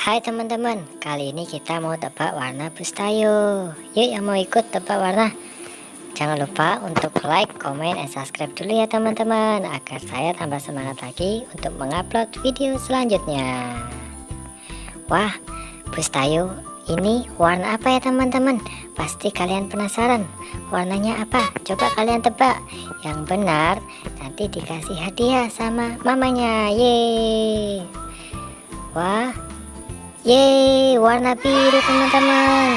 Hai teman-teman, kali ini kita mau tebak warna bustayo. Yuk yang mau ikut tebak warna. Jangan lupa untuk like, komen, dan subscribe dulu ya teman-teman Agar saya tambah semangat lagi untuk mengupload video selanjutnya Wah, bustayo ini warna apa ya teman-teman? Pasti kalian penasaran Warnanya apa? Coba kalian tebak Yang benar nanti dikasih hadiah sama mamanya Yeay Wah Yeay, warna biru teman-teman.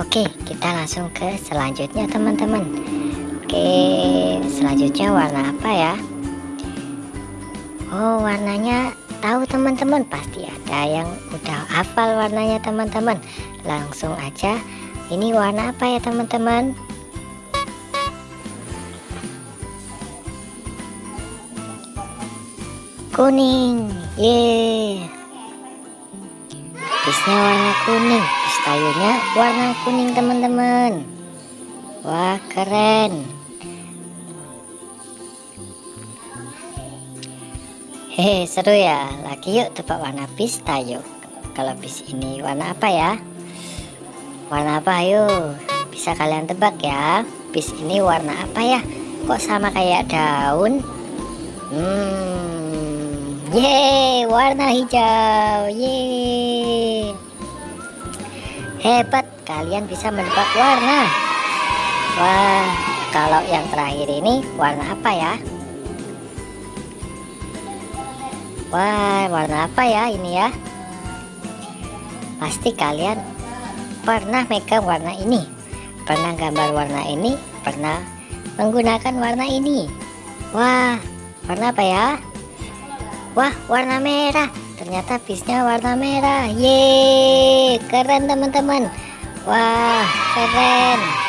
Oke, kita langsung ke selanjutnya teman-teman. Oke, selanjutnya warna apa ya? Oh, warnanya tahu teman-teman, pasti ada yang udah hafal warnanya teman-teman. Langsung aja, ini warna apa ya teman-teman? Kuning. Ye bisnya warna kuning. Bis kayunya warna kuning teman-teman. Wah keren. Hehe seru ya. Lagi yuk tebak warna bis tayo kalau bis ini warna apa ya? Warna apa ayo? Bisa kalian tebak ya. Bis ini warna apa ya? Kok sama kayak daun? Hmm Yeay, warna hijau. Yeay. Hebat, kalian bisa menebak warna. Wah, kalau yang terakhir ini warna apa ya? Wah, warna apa ya ini ya? Pasti kalian pernah megang warna ini. Pernah gambar warna ini, pernah menggunakan warna ini. Wah, warna apa ya? Wah, warna merah. Ternyata bisnya warna merah. Yeay, keren teman-teman. Wah, keren.